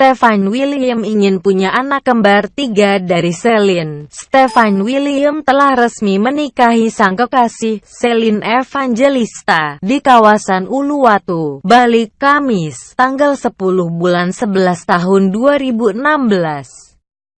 Stefan William ingin punya anak kembar tiga dari Celine. Stefan William telah resmi menikahi sang kekasih, Celine Evangelista, di kawasan Uluwatu, Bali, Kamis, tanggal 10 bulan 11 tahun 2016.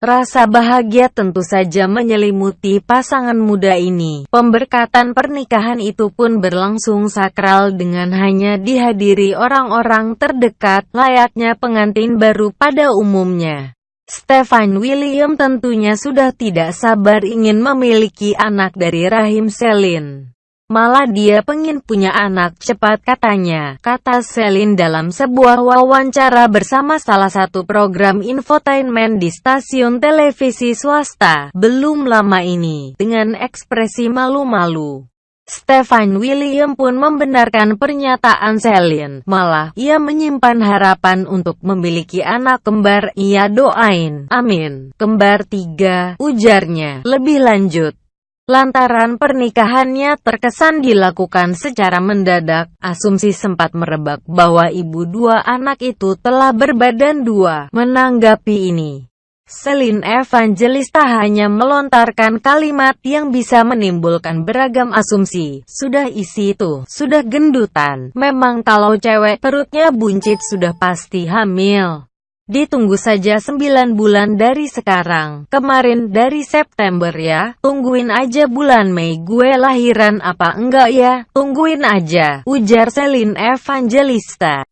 Rasa bahagia tentu saja menyelimuti pasangan muda ini. Pemberkatan pernikahan itu pun berlangsung sakral dengan hanya dihadiri orang-orang terdekat, layaknya pengantin baru pada umumnya. Stefan William tentunya sudah tidak sabar ingin memiliki anak dari rahim Celine. Malah dia pengen punya anak cepat katanya, kata Selin dalam sebuah wawancara bersama salah satu program infotainment di stasiun televisi swasta, belum lama ini, dengan ekspresi malu-malu. Stefan William pun membenarkan pernyataan Selin, malah ia menyimpan harapan untuk memiliki anak kembar, ia doain, amin, kembar tiga, ujarnya, lebih lanjut. Lantaran pernikahannya terkesan dilakukan secara mendadak, asumsi sempat merebak bahwa ibu dua anak itu telah berbadan dua. Menanggapi ini, Celine Evangelista hanya melontarkan kalimat yang bisa menimbulkan beragam asumsi. Sudah isi itu, sudah gendutan. Memang kalau cewek perutnya buncit sudah pasti hamil. Ditunggu saja 9 bulan dari sekarang. Kemarin dari September ya. Tungguin aja bulan Mei gue lahiran apa enggak ya. Tungguin aja. Ujar Celine Evangelista.